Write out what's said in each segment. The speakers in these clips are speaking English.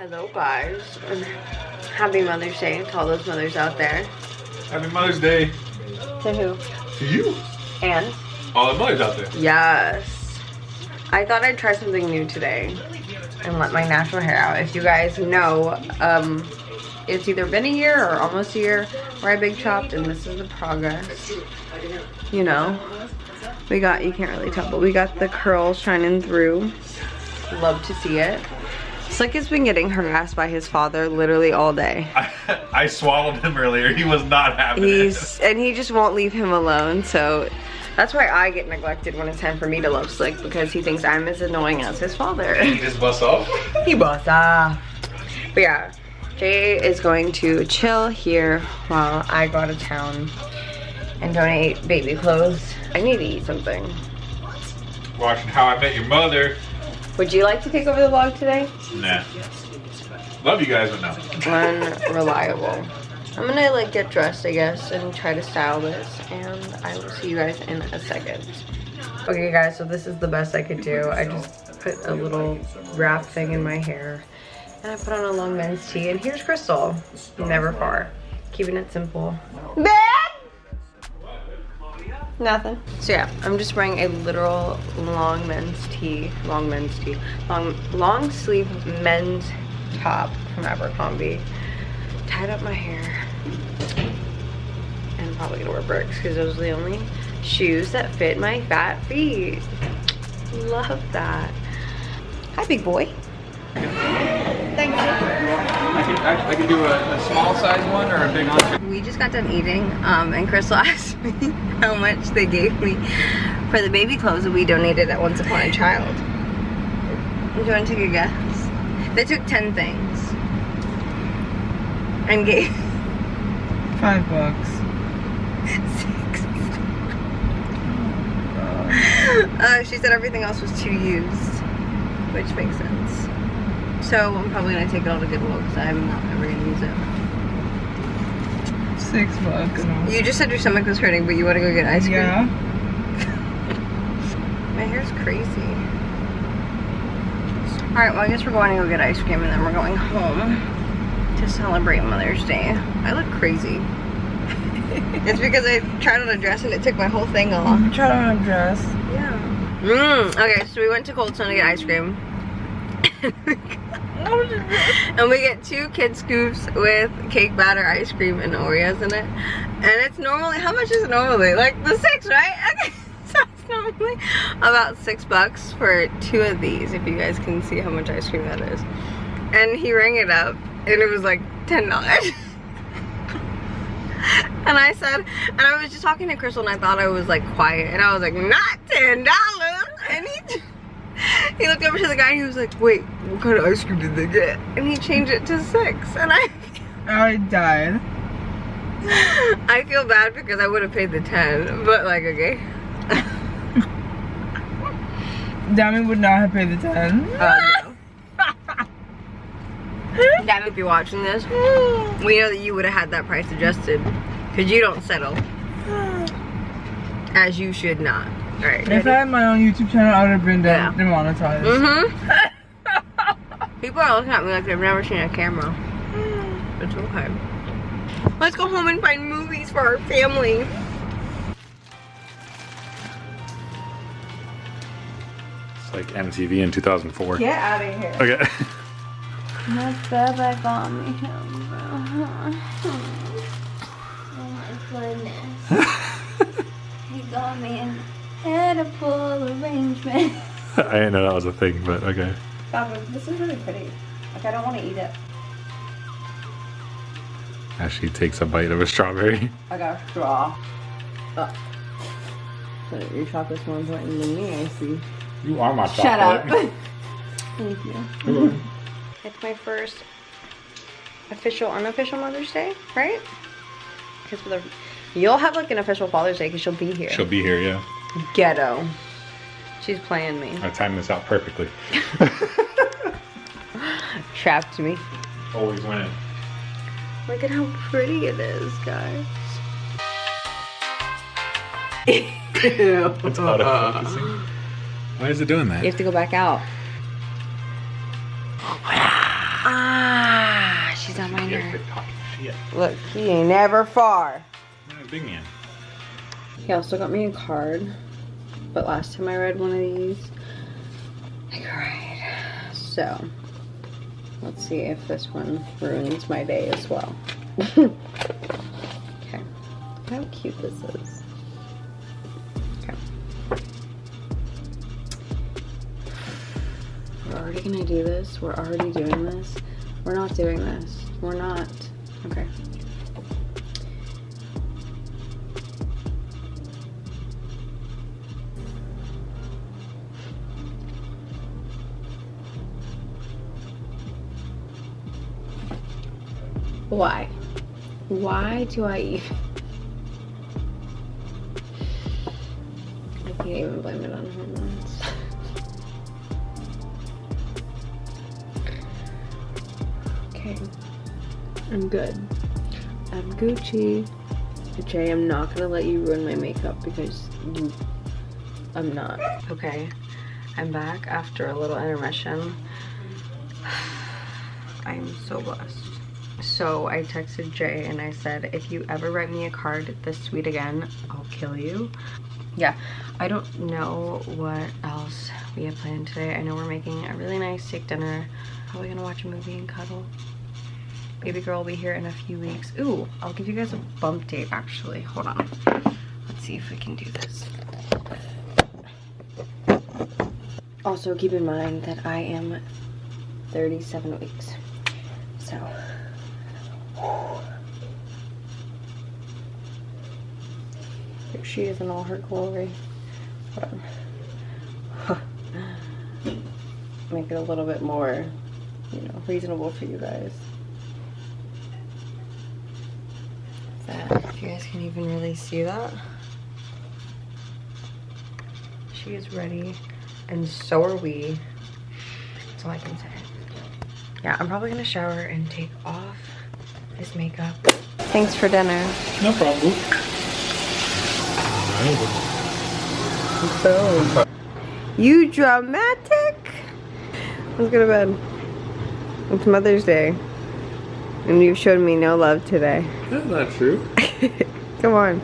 Hello guys, and happy Mother's Day to all those mothers out there. Happy Mother's Day To who? to you. And? All the mothers out there. Yes. I thought I'd try something new today and let my natural hair out. If you guys know, um, it's either been a year or almost a year where I big chopped and this is the progress. You know, we got, you can't really tell, but we got the curls shining through. Love to see it. Slick has been getting harassed by his father literally all day. I, I swallowed him earlier. He was not happy. He's and he just won't leave him alone. So that's why I get neglected when it's time for me to love Slick because he thinks I'm as annoying as his father. it. He just busts off. he busts off. But yeah, Jay is going to chill here while I go out of town and donate baby clothes. I need to eat something. Watching How I Met Your Mother. Would you like to take over the vlog today? Nah. Love you guys, but no. Unreliable. I'm gonna like get dressed, I guess, and try to style this, and I will see you guys in a second. Okay guys, so this is the best I could do. I just put a little wrap thing in my hair, and I put on a long men's tee, and here's Crystal. Never far. Keeping it simple. Dad! Nothing. So yeah, I'm just wearing a literal long men's tee, long men's tee, long, long sleeve men's top from Abercrombie. Tied up my hair. And I'm probably gonna wear Birks because those are the only shoes that fit my fat feet. Love that. Hi, big boy. Thank you. I could, I, I could do a, a small size one or a big one. We just got done eating, um, and Crystal asked me how much they gave me for the baby clothes that we donated at Once Upon a Child. Do you want to take a guess? They took 10 things and gave Five bucks. six. Uh, she said everything else was too used, which makes sense. So I'm probably gonna take it all to Goodwill because I'm not ever gonna use it. Six bucks. You just said your stomach was hurting, but you want to go get ice cream. Yeah. My hair's crazy. Alright, well I guess we're going to go get ice cream and then we're going home to celebrate Mother's Day. I look crazy. it's because I tried on a dress and it took my whole thing off. Tried on a dress. Yeah. Mm, okay, so we went to Cold Stone to get ice cream. And we get two kid scoops with cake batter ice cream and Oreos in it. And it's normally, how much is normally? Like the six, right? Okay, so it's normally about six bucks for two of these, if you guys can see how much ice cream that is. And he rang it up and it was like $10. and I said, and I was just talking to Crystal and I thought I was like quiet. And I was like, not $10. And he he looked over to the guy and he was like, wait, what kind of ice cream did they get? And he changed it to six. And I I died. I feel bad because I would have paid the 10, but like, okay. Dami would not have paid the 10. Uh, no. Dad, if you're watching this, we know that you would have had that price adjusted because you don't settle. As you should not. Alright. If I had my own YouTube channel, I would have been Yeah. demonetized. Mm-hmm. People are looking at me like they've never seen a camera. It's okay. Let's go home and find movies for our family. It's like MTV in 2004. Get out of here. Okay. My Baba got me home, Oh my goodness. he got me an edible arrangement. I didn't know that was a thing, but okay. Baba, this is really pretty. Like, I don't want to eat it. Ashley takes a bite of a strawberry. I got a straw. Oh. So your chocolate's more important than me, I see. You are my chocolate. Shut up. Thank you. It's my first official, unofficial Mother's Day, right? Because you'll have like an official Father's Day because she'll be here. She'll be here, yeah. Ghetto. She's playing me. I timed this out perfectly. Trapped me. Always winning. Look at how pretty it is, guys. It's autofocusing. Why is it doing that? You have to go back out. Ah, she's on my Get nerve. fit talking shit. Look, he ain't never far. Yeah, Big man. He also got me a card, but last time I read one of these, I cried. So, let's see if this one ruins my day as well. okay. How cute this is. Okay. We're already gonna do this. We're already doing this. We're not doing this. We're not. Okay. Why? Why do I even? I can't even blame it on hormones. okay. I'm good. I'm Gucci. Jay, I'm not gonna let you ruin my makeup because you. I'm not. Okay. I'm back after a little intermission. I'm so blessed. So I texted Jay and I said, if you ever write me a card this sweet again, I'll kill you. Yeah, I don't know what else we have planned today. I know we're making a really nice steak dinner. Probably gonna watch a movie and cuddle. Baby girl will be here in a few weeks. Ooh, I'll give you guys a bump date actually. Hold on. Let's see if we can do this. Also, keep in mind that I am 37 weeks. So, here she is in all her glory. Make it a little bit more, you know, reasonable for you guys. That, if you guys can even really see that. She is ready, and so are we. That's all I can say. Yeah, I'm probably gonna shower and take off this makeup. Thanks for dinner. No problem. You dramatic? Let's go to bed. It's Mother's Day. And you showed me no love today. That's not true. Come on.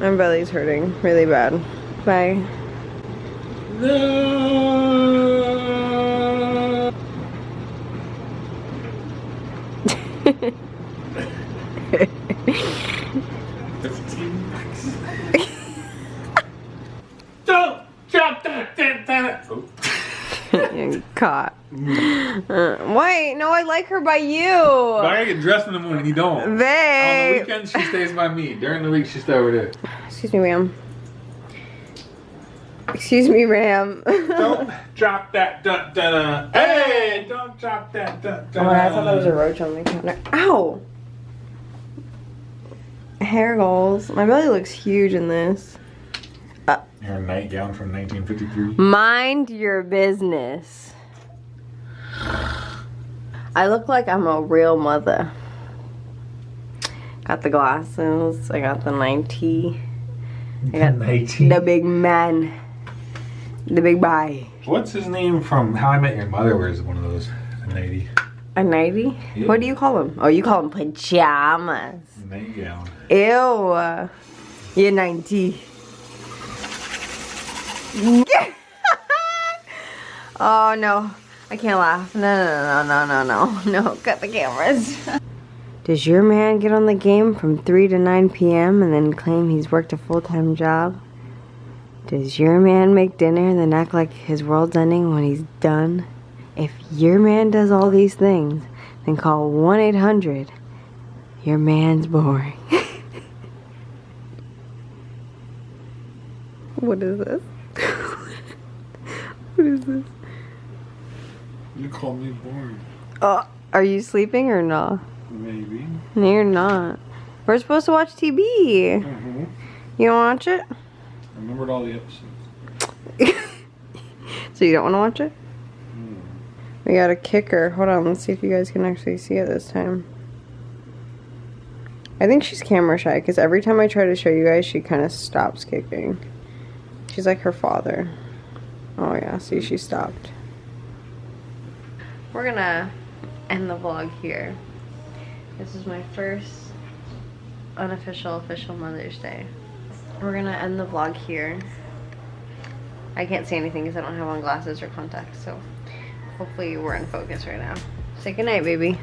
My belly's hurting really bad. Bye. No. Fifteen bucks. Don't drop that damn damn it. Oh. You're caught. Uh, wait, no, I like her by you. But I gotta get dressed in the morning. You don't. On the weekends, she stays by me. During the week, she stays over there. Excuse me, ma'am. Excuse me, ma'am. Don't drop that dun dun dun. Hey, don't drop that dun Oh dun. my god, I thought that was a roach on the counter. Ow! Hair goals. My belly looks huge in this. Uh, her nightgown from 1953. Mind your business. I look like I'm a real mother. Got the glasses. I got the 90. I got 19. the big man. The big guy. What's his name from How I Met Your Mother? Wears one of those. A 90 A 90? Yeah. What do you call them? Oh, you call them pajamas. nightgown. Ew. You're 90. oh no. I can't laugh. No, no, no, no, no, no. No, cut the cameras. Does your man get on the game from 3 to 9 p.m. and then claim he's worked a full time job? Does your man make dinner and then act like his world's ending when he's done? If your man does all these things, then call 1 800. Your man's boring. what is this? what is this? You call me boring. Oh, are you sleeping or not? Maybe. No, you're not. We're supposed to watch TV. Mm-hmm. You don't watch it? I remembered all the episodes. so you don't want to watch it? We got a kicker. Hold on, let's see if you guys can actually see it this time. I think she's camera shy because every time I try to show you guys, she kind of stops kicking. She's like her father. Oh yeah, see, she stopped. We're gonna end the vlog here. This is my first unofficial official Mother's Day. We're gonna end the vlog here. I can't see anything because I don't have on glasses or contacts, so hopefully we're in focus right now. Say goodnight, baby.